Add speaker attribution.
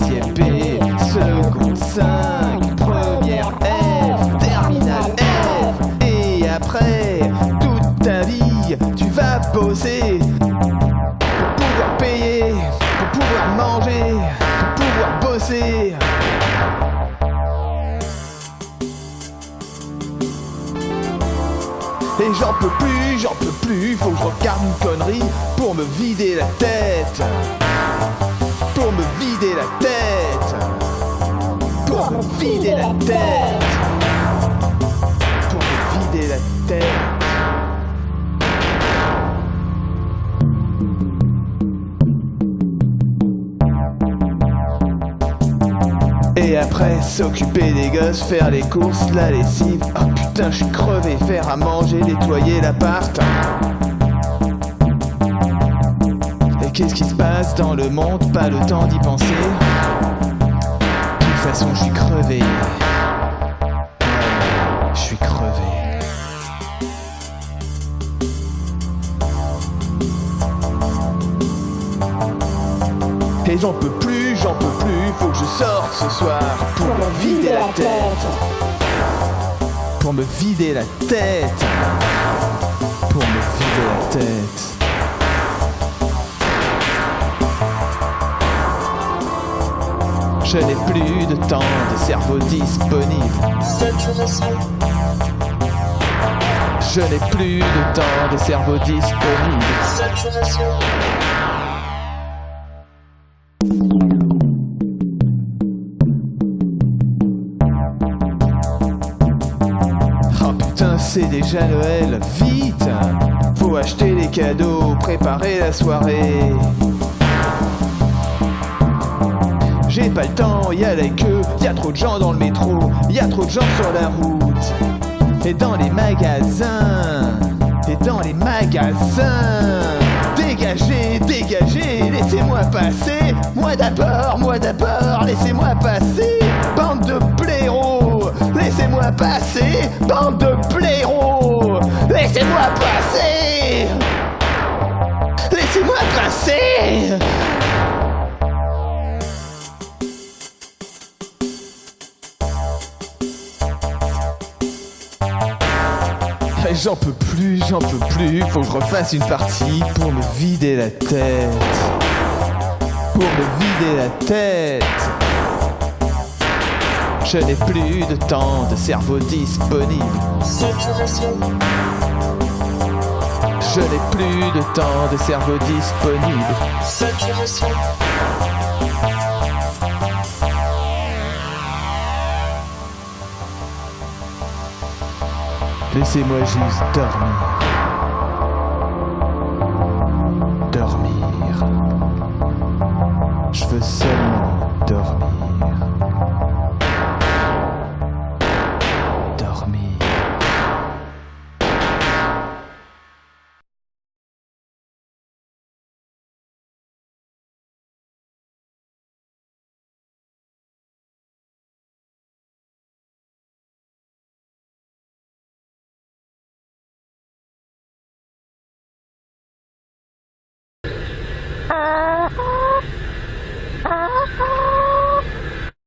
Speaker 1: seconde 5, première F, terminale F, et après, toute ta vie, tu vas bosser pour pouvoir payer, pour pouvoir manger, pour pouvoir bosser. Et j'en peux plus, j'en peux plus, faut que je regarde une connerie pour me vider la tête. Vider la tête. Pour me vider la tête. Pour me vider la tête. Et après, s'occuper des gosses, faire les courses, la lessive. Oh putain, je suis crevé, faire à manger, nettoyer l'appart. Qu'est-ce qui se passe dans le monde? Pas le temps d'y penser. De toute façon, je suis crevé. Je suis crevé. Et j'en peux plus, j'en peux plus, faut que je sorte ce soir pour me vider la tête. Pour me vider la tête. Je n'ai plus de temps, de cerveau disponible. Je n'ai plus de temps, de cerveau disponible. Oh putain, c'est déjà Noël, vite Faut acheter les cadeaux, préparer la soirée. J'ai pas le temps, y a la queue, y a trop de gens dans le métro, y a trop de gens sur la route. Et dans les magasins, et dans les magasins. Dégagez, dégagez, laissez-moi passer. Moi d'abord, moi d'abord, laissez-moi passer. Bande de blaireaux, laissez-moi passer. Bande de blaireaux, laissez-moi passer. Laissez-moi passer. J'en peux plus, j'en peux plus, faut que je refasse une partie pour me vider la tête. Pour me vider la tête. Je n'ai plus de temps, de cerveau disponible. Je n'ai plus de temps, de cerveau disponible. Laissez-moi juste dormir. Dormir. Je veux seulement dormir. 啊
Speaker 2: 啊啊啊。